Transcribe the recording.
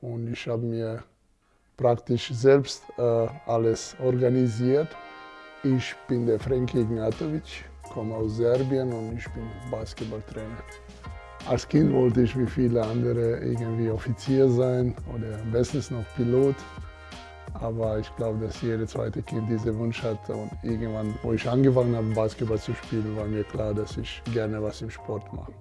Und ich habe mir praktisch selbst äh, alles organisiert. Ich bin der Franki Ignatovic, komme aus Serbien und ich bin Basketballtrainer. Als Kind wollte ich wie viele andere irgendwie Offizier sein oder am besten noch Pilot. Aber ich glaube, dass jedes zweite Kind diesen Wunsch hat. Und irgendwann, wo ich angefangen habe, Basketball zu spielen, war mir klar, dass ich gerne was im Sport mache.